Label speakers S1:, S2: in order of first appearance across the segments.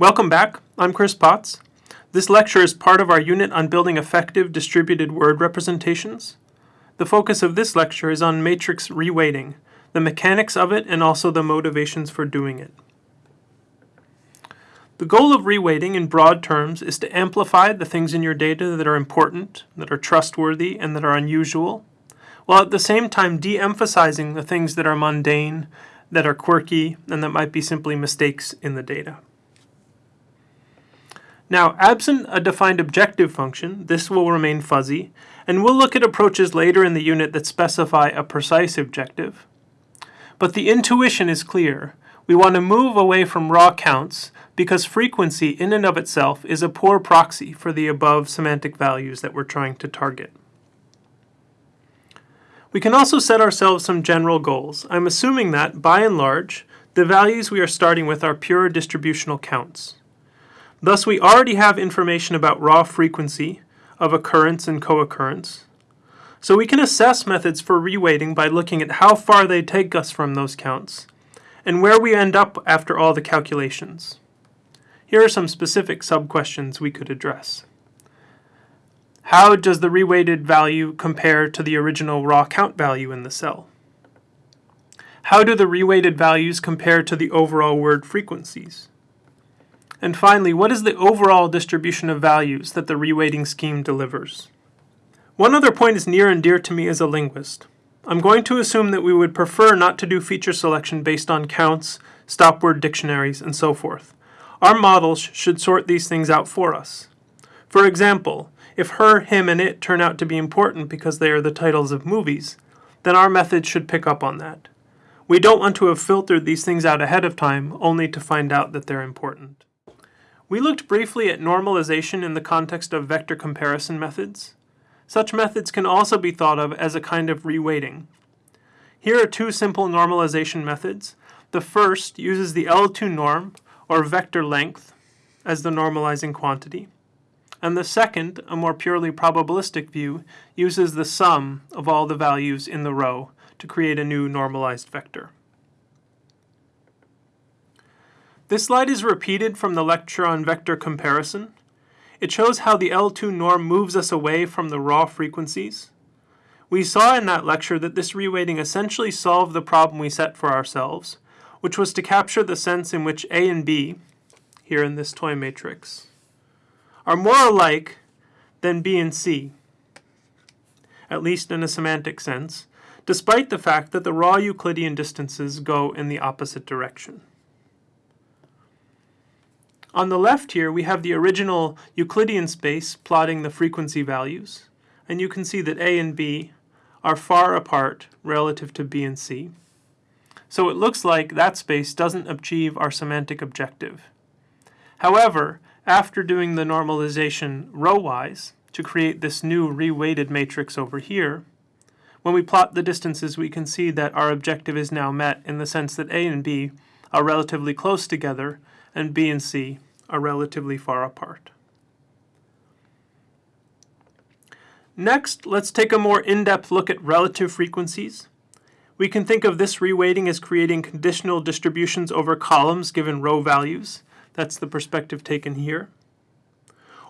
S1: Welcome back. I'm Chris Potts. This lecture is part of our unit on building effective distributed word representations. The focus of this lecture is on matrix reweighting, the mechanics of it, and also the motivations for doing it. The goal of reweighting in broad terms is to amplify the things in your data that are important, that are trustworthy, and that are unusual, while at the same time de-emphasizing the things that are mundane, that are quirky, and that might be simply mistakes in the data. Now, absent a defined objective function, this will remain fuzzy, and we'll look at approaches later in the unit that specify a precise objective. But the intuition is clear. We want to move away from raw counts because frequency in and of itself is a poor proxy for the above semantic values that we're trying to target. We can also set ourselves some general goals. I'm assuming that, by and large, the values we are starting with are pure distributional counts. Thus, we already have information about raw frequency of occurrence and co-occurrence. So we can assess methods for reweighting by looking at how far they take us from those counts and where we end up after all the calculations. Here are some specific sub-questions we could address. How does the reweighted value compare to the original raw count value in the cell? How do the reweighted values compare to the overall word frequencies? And finally, what is the overall distribution of values that the reweighting scheme delivers? One other point is near and dear to me as a linguist. I'm going to assume that we would prefer not to do feature selection based on counts, stop word dictionaries, and so forth. Our models should sort these things out for us. For example, if her, him, and it turn out to be important because they are the titles of movies, then our method should pick up on that. We don't want to have filtered these things out ahead of time only to find out that they're important. We looked briefly at normalization in the context of vector comparison methods. Such methods can also be thought of as a kind of reweighting. Here are two simple normalization methods. The first uses the L2 norm, or vector length, as the normalizing quantity. And the second, a more purely probabilistic view, uses the sum of all the values in the row to create a new normalized vector. This slide is repeated from the lecture on vector comparison. It shows how the L2 norm moves us away from the raw frequencies. We saw in that lecture that this reweighting essentially solved the problem we set for ourselves, which was to capture the sense in which A and B, here in this toy matrix, are more alike than B and C, at least in a semantic sense, despite the fact that the raw Euclidean distances go in the opposite direction. On the left here, we have the original Euclidean space plotting the frequency values. And you can see that A and B are far apart relative to B and C. So it looks like that space doesn't achieve our semantic objective. However, after doing the normalization row-wise to create this new reweighted matrix over here, when we plot the distances we can see that our objective is now met in the sense that A and B are relatively close together and B and C are relatively far apart. Next, let's take a more in-depth look at relative frequencies. We can think of this reweighting as creating conditional distributions over columns given row values. That's the perspective taken here.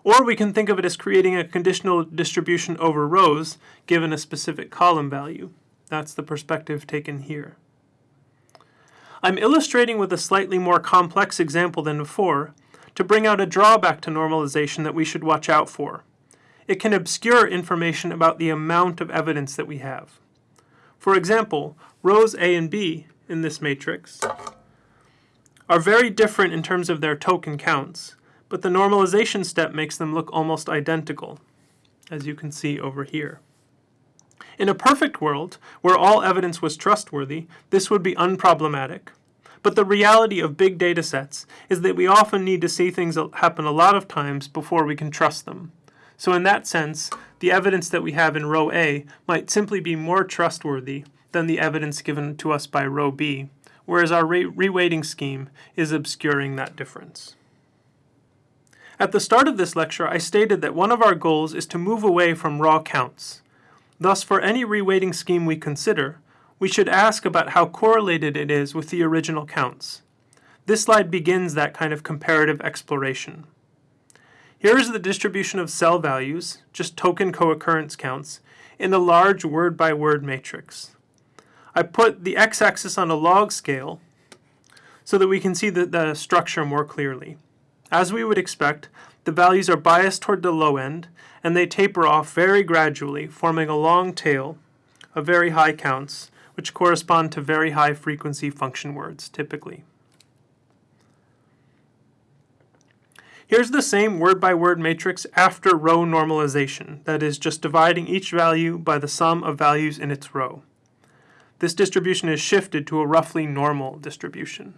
S1: Or we can think of it as creating a conditional distribution over rows given a specific column value. That's the perspective taken here. I'm illustrating with a slightly more complex example than before to bring out a drawback to normalization that we should watch out for. It can obscure information about the amount of evidence that we have. For example, rows A and B in this matrix are very different in terms of their token counts, but the normalization step makes them look almost identical, as you can see over here. In a perfect world, where all evidence was trustworthy, this would be unproblematic. But the reality of big data sets is that we often need to see things happen a lot of times before we can trust them. So in that sense, the evidence that we have in row A might simply be more trustworthy than the evidence given to us by row B, whereas our re reweighting scheme is obscuring that difference. At the start of this lecture, I stated that one of our goals is to move away from raw counts. Thus, for any reweighting scheme we consider, we should ask about how correlated it is with the original counts. This slide begins that kind of comparative exploration. Here is the distribution of cell values, just token co-occurrence counts, in the large word-by-word matrix. I put the x-axis on a log scale so that we can see the, the structure more clearly. As we would expect, the values are biased toward the low end, and they taper off very gradually, forming a long tail of very high counts, which correspond to very high frequency function words, typically. Here's the same word-by-word -word matrix after row normalization, that is, just dividing each value by the sum of values in its row. This distribution is shifted to a roughly normal distribution.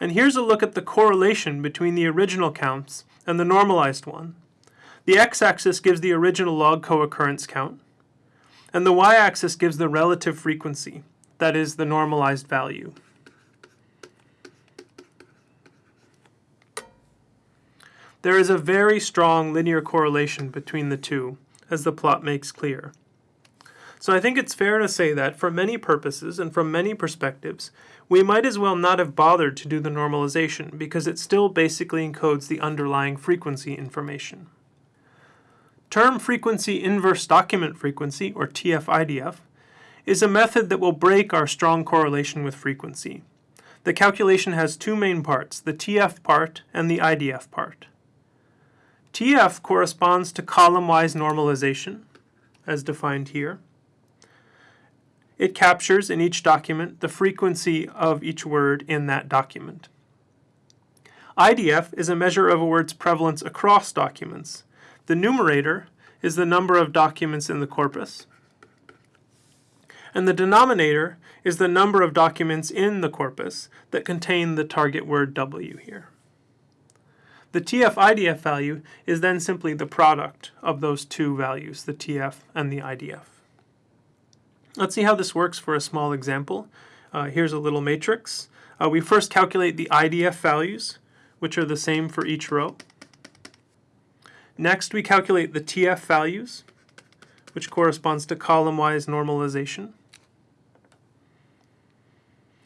S1: And here's a look at the correlation between the original counts and the normalized one. The x-axis gives the original log co-occurrence count, and the y-axis gives the relative frequency, that is, the normalized value. There is a very strong linear correlation between the two, as the plot makes clear. So I think it's fair to say that, for many purposes and from many perspectives, we might as well not have bothered to do the normalization because it still basically encodes the underlying frequency information. Term frequency inverse document frequency, or TF-IDF, is a method that will break our strong correlation with frequency. The calculation has two main parts, the TF part and the IDF part. TF corresponds to column-wise normalization, as defined here. It captures in each document the frequency of each word in that document. IDF is a measure of a word's prevalence across documents. The numerator is the number of documents in the corpus, and the denominator is the number of documents in the corpus that contain the target word W here. The TF-IDF value is then simply the product of those two values, the TF and the IDF. Let's see how this works for a small example. Uh, here's a little matrix. Uh, we first calculate the IDF values, which are the same for each row. Next, we calculate the TF values, which corresponds to column-wise normalization.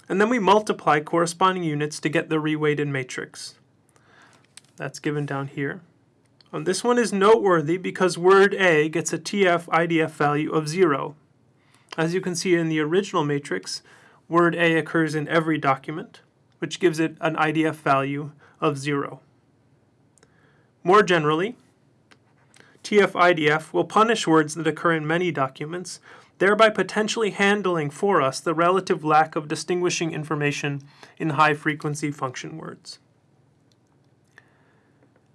S1: And then we multiply corresponding units to get the reweighted matrix. That's given down here. And this one is noteworthy because word A gets a TF IDF value of 0. As you can see in the original matrix, word A occurs in every document, which gives it an IDF value of 0. More generally, TF-IDF will punish words that occur in many documents, thereby potentially handling for us the relative lack of distinguishing information in high-frequency function words.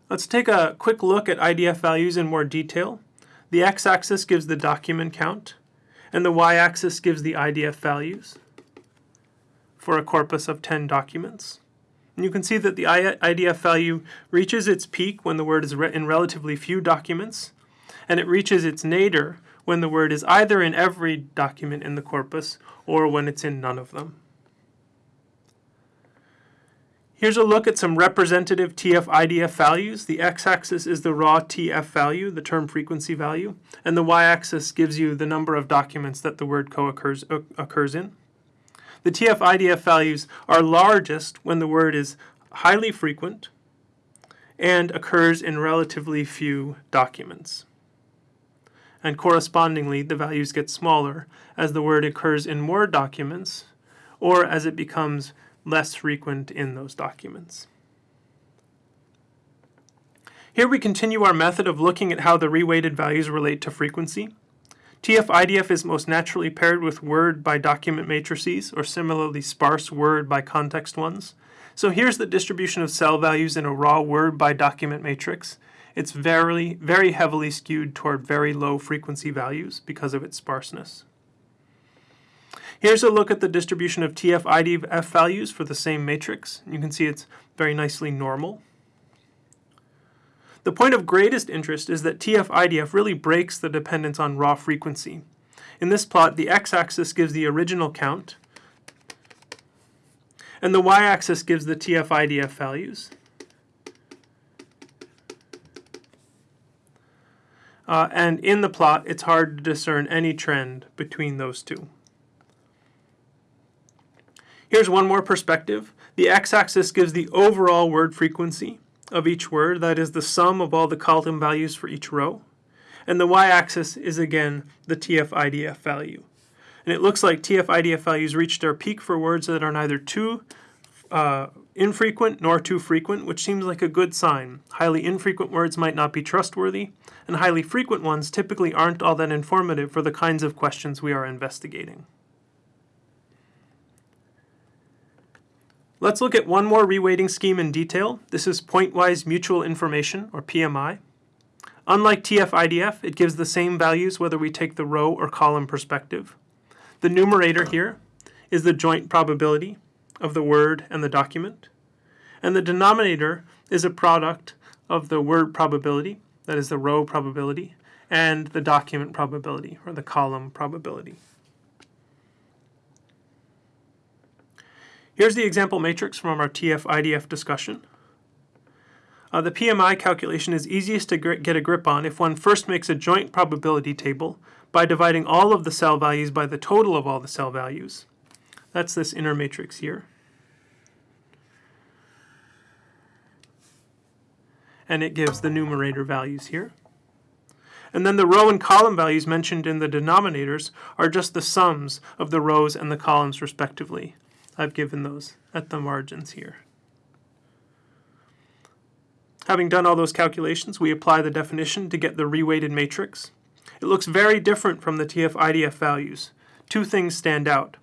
S1: Let's take a quick look at IDF values in more detail. The x-axis gives the document count, and the y-axis gives the IDF values for a corpus of 10 documents. And you can see that the IDF value reaches its peak when the word is in relatively few documents, and it reaches its nadir when the word is either in every document in the corpus or when it's in none of them. Here's a look at some representative TF-IDF values. The x-axis is the raw TF value, the term frequency value, and the y-axis gives you the number of documents that the word co-occurs occurs in. The TF-IDF values are largest when the word is highly frequent and occurs in relatively few documents. And correspondingly, the values get smaller as the word occurs in more documents or as it becomes less frequent in those documents. Here we continue our method of looking at how the reweighted values relate to frequency. TF-IDF is most naturally paired with word by document matrices or similarly sparse word by context ones. So here's the distribution of cell values in a raw word by document matrix. It's very, very heavily skewed toward very low frequency values because of its sparseness. Here's a look at the distribution of TF-IDF values for the same matrix. You can see it's very nicely normal. The point of greatest interest is that TF-IDF really breaks the dependence on raw frequency. In this plot, the x-axis gives the original count, and the y-axis gives the TF-IDF values. Uh, and in the plot, it's hard to discern any trend between those two. Here's one more perspective. The x-axis gives the overall word frequency of each word, that is the sum of all the column values for each row. And the y-axis is again the TF-IDF value. And it looks like TF-IDF values reach their peak for words that are neither too uh, infrequent nor too frequent, which seems like a good sign. Highly infrequent words might not be trustworthy, and highly frequent ones typically aren't all that informative for the kinds of questions we are investigating. Let's look at one more reweighting scheme in detail. This is pointwise mutual information, or PMI. Unlike TF-IDF, it gives the same values whether we take the row or column perspective. The numerator here is the joint probability of the word and the document. And the denominator is a product of the word probability, that is the row probability, and the document probability, or the column probability. Here's the example matrix from our TF-IDF discussion. Uh, the PMI calculation is easiest to get a grip on if one first makes a joint probability table by dividing all of the cell values by the total of all the cell values. That's this inner matrix here. And it gives the numerator values here. And then the row and column values mentioned in the denominators are just the sums of the rows and the columns respectively. I've given those at the margins here. Having done all those calculations, we apply the definition to get the reweighted matrix. It looks very different from the TF-IDF values. Two things stand out.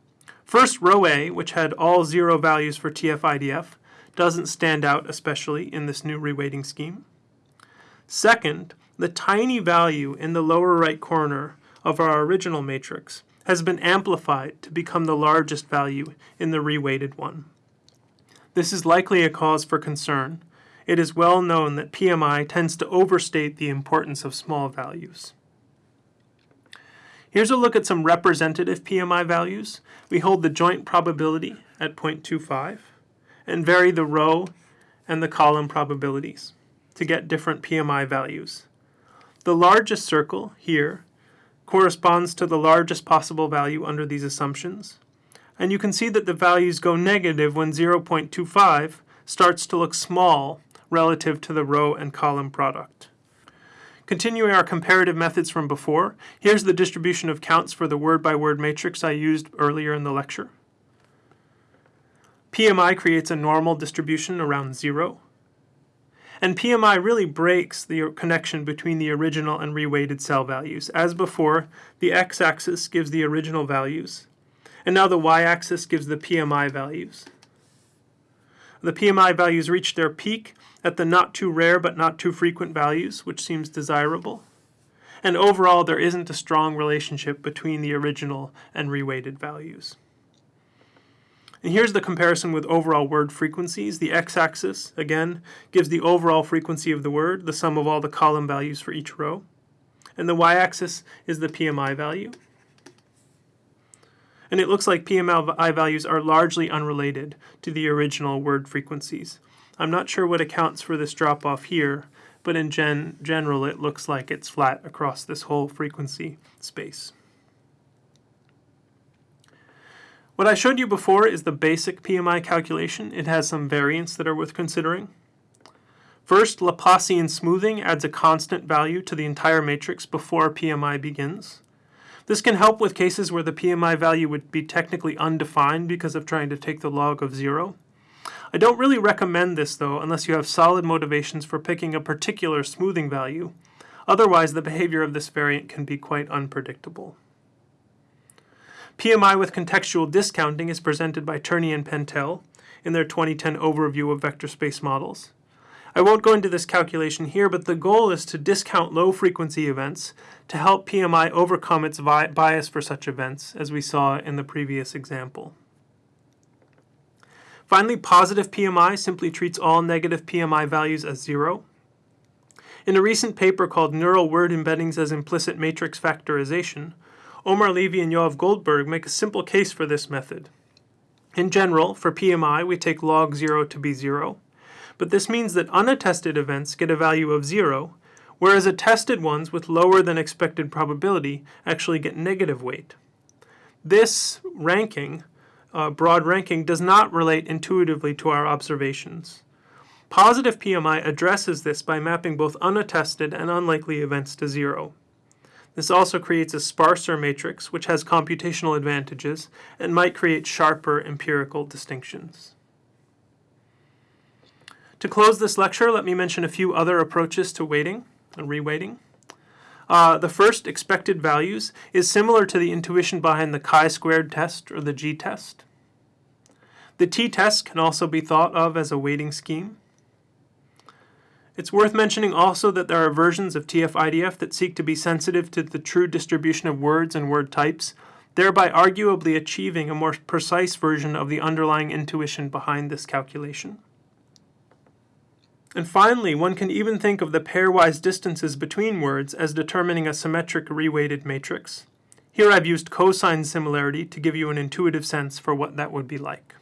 S1: First, row A, which had all zero values for TF-IDF, doesn't stand out especially in this new reweighting scheme. Second, the tiny value in the lower right corner of our original matrix has been amplified to become the largest value in the reweighted one. This is likely a cause for concern. It is well known that PMI tends to overstate the importance of small values. Here's a look at some representative PMI values. We hold the joint probability at 0.25 and vary the row and the column probabilities to get different PMI values. The largest circle here corresponds to the largest possible value under these assumptions. And you can see that the values go negative when 0.25 starts to look small relative to the row and column product. Continuing our comparative methods from before, here's the distribution of counts for the word-by-word -word matrix I used earlier in the lecture. PMI creates a normal distribution around zero. And PMI really breaks the connection between the original and reweighted cell values. As before, the x-axis gives the original values, and now the y-axis gives the PMI values. The PMI values reach their peak at the not too rare but not too frequent values, which seems desirable. And overall, there isn't a strong relationship between the original and reweighted values. And here's the comparison with overall word frequencies. The x-axis, again, gives the overall frequency of the word, the sum of all the column values for each row. And the y-axis is the PMI value. And it looks like PMI values are largely unrelated to the original word frequencies. I'm not sure what accounts for this drop-off here, but in gen general it looks like it's flat across this whole frequency space. What I showed you before is the basic PMI calculation. It has some variants that are worth considering. First, Laplacian smoothing adds a constant value to the entire matrix before PMI begins. This can help with cases where the PMI value would be technically undefined because of trying to take the log of zero. I don't really recommend this though unless you have solid motivations for picking a particular smoothing value. Otherwise, the behavior of this variant can be quite unpredictable. PMI with contextual discounting is presented by Turney and Pantel in their 2010 overview of vector space models. I won't go into this calculation here, but the goal is to discount low frequency events to help PMI overcome its bias for such events, as we saw in the previous example. Finally, positive PMI simply treats all negative PMI values as zero. In a recent paper called Neural Word Embeddings as Implicit Matrix Factorization, Omer Levy and Yoav Goldberg make a simple case for this method. In general, for PMI, we take log 0 to be 0, but this means that unattested events get a value of 0, whereas attested ones with lower than expected probability actually get negative weight. This ranking uh, broad ranking does not relate intuitively to our observations. Positive PMI addresses this by mapping both unattested and unlikely events to zero. This also creates a sparser matrix, which has computational advantages and might create sharper empirical distinctions. To close this lecture, let me mention a few other approaches to weighting and reweighting. Uh, the first, expected values, is similar to the intuition behind the chi-squared test or the g-test. The t-test can also be thought of as a weighting scheme. It's worth mentioning also that there are versions of TF-IDF that seek to be sensitive to the true distribution of words and word types, thereby arguably achieving a more precise version of the underlying intuition behind this calculation. And finally, one can even think of the pairwise distances between words as determining a symmetric reweighted matrix. Here I've used cosine similarity to give you an intuitive sense for what that would be like.